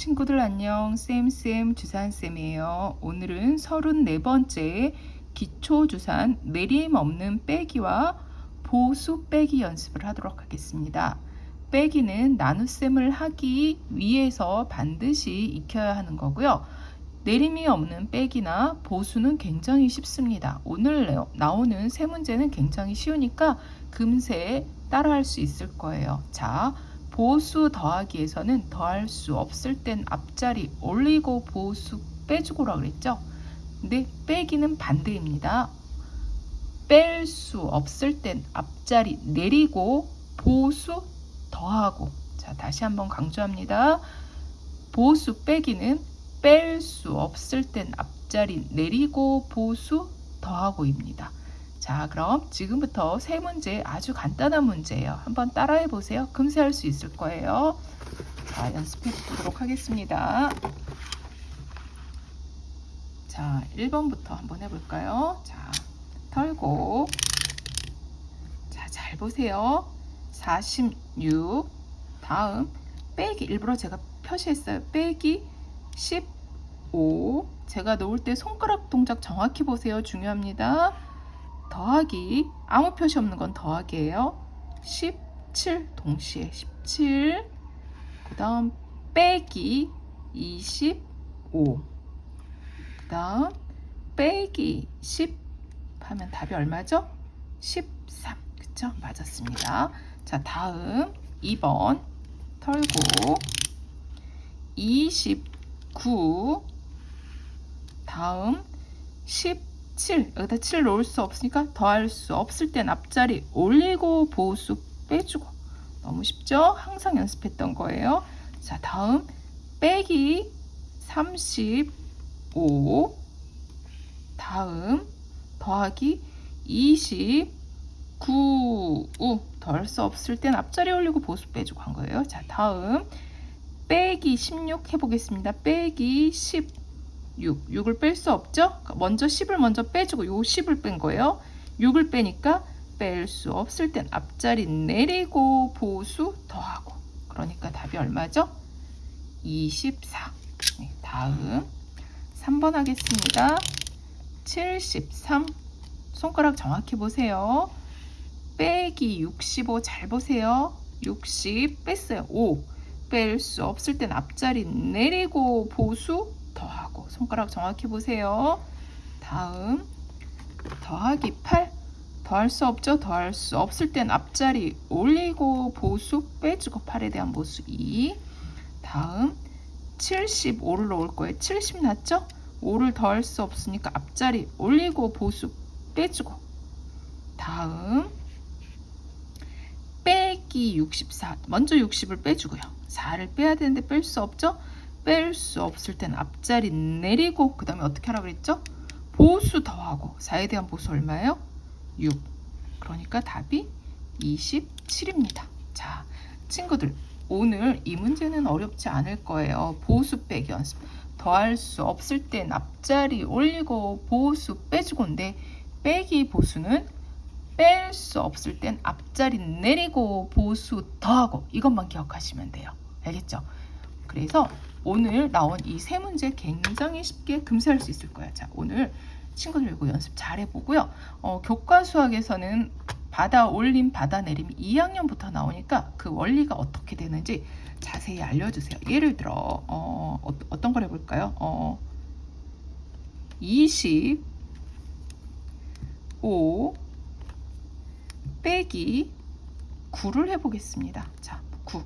친구들 안녕. 쌤쌤 주산쌤이에요. 오늘은 34번째 기초주산 내림 없는 빼기와 보수 빼기 연습을 하도록 하겠습니다. 빼기는 나눗셈을 하기 위해서 반드시 익혀야 하는 거고요. 내림이 없는 빼기나 보수는 굉장히 쉽습니다. 오늘 나오는 세 문제는 굉장히 쉬우니까 금세 따라할 수 있을 거예요. 자 보수 더하기에서는 더할 수 없을 땐 앞자리 올리고 보수 빼주고라 그랬죠. 근데 빼기는 반대입니다. 뺄 수 없을 땐 앞자리 내리고 보수 더하고 자 다시 한번 강조합니다. 보수 빼기는 뺄 수 없을 땐 앞자리 내리고 보수 더하고입니다. 자 그럼 지금부터 세 문제 아주 간단한 문제예요. 한번 따라해 보세요. 금세 할 수 있을 거예요. 자 연습해 보도록 하겠습니다. 자 1번부터 한번 해볼까요? 자 털고 자잘 보세요. 46 다음 빼기 일부러 제가 표시했어요. 빼기 15 제가 놓을 때 손가락 동작 정확히 보세요. 중요합니다. 더하기 아무 표시 없는 건 더하기예요. 17 동시에 17 그 다음 빼기 25 그 다음 빼기 10 하면 답이 얼마죠? 13 그쵸? 맞았습니다. 자 다음 2번 털고 29 다음 10 7 여기다 7 넣을 수 없으니까 더할 수 없을 땐 앞자리 올리고 보수 빼주고 너무 쉽죠? 항상 연습했던 거예요. 자 다음 빼기 35 다음 더하기 29 더할 수 없을 땐 앞자리 올리고 보수 빼주고 한 거예요. 자 다음 빼기 16 해보겠습니다. 빼기 10 6. 6을 뺄 수 없죠? 먼저 10을 먼저 빼주고 요 10을 뺀 거예요. 6을 빼니까 뺄 수 없을 땐 앞자리 내리고 보수 더하고 그러니까 답이 얼마죠? 24 네, 다음 3번 하겠습니다. 73 손가락 정확히 보세요. 빼기 65 잘 보세요. 60 뺐어요. 5 뺄 수 없을 땐 앞자리 내리고 보수 손가락 정확히 보세요. 다음 더하기 8 더할 수 없죠. 더할 수 없을 땐 앞자리 올리고 보수 빼주고 8에 대한 보수 2 다음 75를 넣을 거예요. 70 났죠? 5를 더할 수 없으니까 앞자리 올리고 보수 빼주고 다음 빼기 64 먼저 60을 빼주고요. 4를 빼야 되는데 뺄 수 없죠? 뺄 수 없을 땐 앞자리 내리고 그 다음에 어떻게 하라 그랬죠? 보수 더하고 4에 대한 보수 얼마예요? 6 그러니까 답이 27입니다 자 친구들 오늘 이 문제는 어렵지 않을 거예요 보수 빼기 연습 더할 수 없을 땐 앞자리 올리고 보수 빼주고인데 빼기 보수는 뺄 수 없을 땐 앞자리 내리고 보수 더하고 이것만 기억하시면 돼요 알겠죠? 그래서 오늘 나온 이 세 문제 굉장히 쉽게 금세 할 수 있을 거야. 자, 오늘 친구들 이거 연습 잘 해보고요. 어, 교과 수학에서는 받아 올림, 받아 내림 2학년부터 나오니까 그 원리가 어떻게 되는지 자세히 알려주세요. 예를 들어 어, 어 떤걸 해볼까요? 어, 25 빼기 9를 해보겠습니다. 자, 9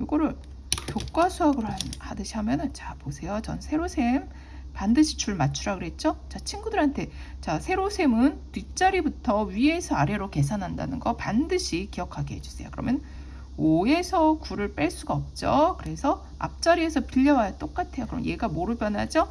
이거를 교과 수학을 하듯이 하면은 자 보세요. 전 세로셈 반드시 줄 맞추라 그랬죠? 자 친구들한테 자 세로셈은 뒷자리부터 위에서 아래로 계산한다는 거 반드시 기억하게 해주세요. 그러면 5에서 9를 뺄 수가 없죠. 그래서 앞자리에서 빌려와야 똑같아요. 그럼 얘가 뭐로 변하죠?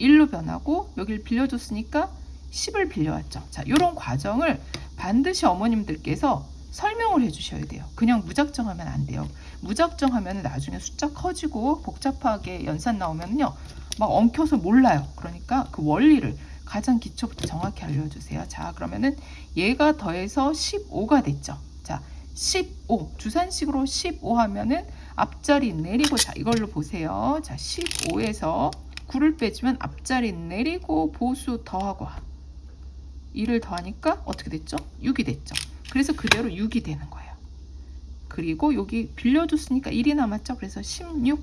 1로 변하고 여기를 빌려줬으니까 10을 빌려왔죠. 자, 이런 과정을 반드시 어머님들께서 설명을 해주셔야 돼요. 그냥 무작정 하면 안 돼요. 무작정 하면 나중에 숫자 커지고 복잡하게 연산 나오면요. 막 엉켜서 몰라요. 그러니까 그 원리를 가장 기초부터 정확히 알려주세요. 자 그러면은 얘가 더해서 15가 됐죠. 자 15 주산식으로 15 하면은 앞자리 내리고 자 이걸로 보세요. 자 15에서 9를 빼주면 앞자리 내리고 보수 더하고 2를 더하니까 어떻게 됐죠? 6이 됐죠. 그래서 그대로 6이 되는 거예요. 그리고 여기 빌려줬으니까 1이 남았죠. 그래서 16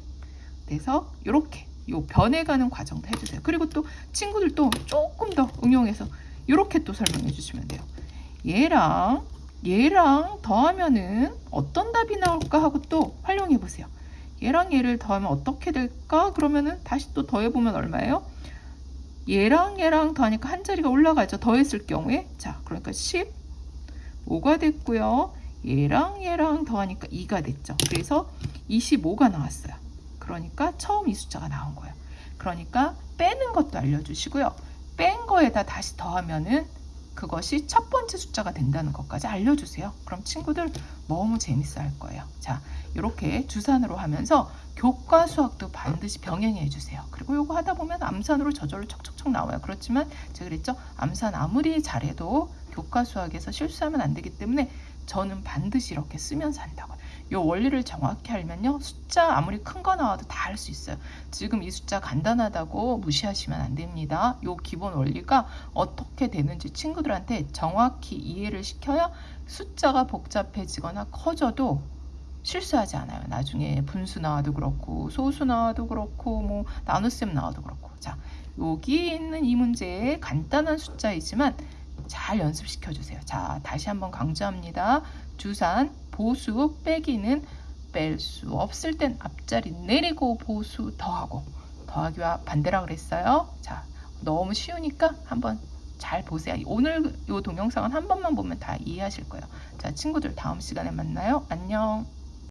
돼서 이렇게 요 변해가는 과정도 해주세요. 그리고 또 친구들도 조금 더 응용해서 이렇게 또 설명해 주시면 돼요. 얘랑 얘랑 더하면은 어떤 답이 나올까 하고 또 활용해 보세요. 얘랑 얘를 더하면 어떻게 될까? 그러면은 다시 또 더해보면 얼마예요? 얘랑 얘랑 더하니까 한 자리가 올라가죠. 더했을 경우에. 자, 그러니까 15가 됐고요. 얘랑 얘랑 더하니까 2가 됐죠. 그래서 25가 나왔어요. 그러니까 처음 이 숫자가 나온 거예요. 그러니까 빼는 것도 알려주시고요. 뺀 거에다 다시 더하면은 그것이 첫 번째 숫자가 된다는 것까지 알려주세요. 그럼 친구들 너무 재밌어 할 거예요. 자, 이렇게 주산으로 하면서 교과 수학도 반드시 병행해 주세요. 그리고 이거 하다 보면 암산으로 저절로 척척척 나와요. 그렇지만 제가 그랬죠. 암산 아무리 잘해도 교과 수학에서 실수하면 안 되기 때문에 저는 반드시 이렇게 쓰면서 한다고. 이 원리를 정확히 알면요. 숫자 아무리 큰 거 나와도 다 할 수 있어요. 지금 이 숫자 간단하다고 무시하시면 안 됩니다. 이 기본 원리가 어떻게 되는지 친구들한테 정확히 이해를 시켜야 숫자가 복잡해지거나 커져도 실수하지 않아요. 나중에 분수 나와도 그렇고 소수 나와도 그렇고 뭐 나눗셈 나와도 그렇고 자 여기 있는 이 문제 간단한 숫자이지만 잘 연습시켜 주세요. 자 다시 한번 강조합니다. 주산 보수 빼기는 뺄 수 없을 땐 앞자리 내리고 보수 더하고 더하기와 반대라 그랬어요. 자 너무 쉬우니까 한번 잘 보세요. 오늘 이 동영상은 한 번만 보면 다 이해하실 거예요. 자 친구들 다음 시간에 만나요. 안녕.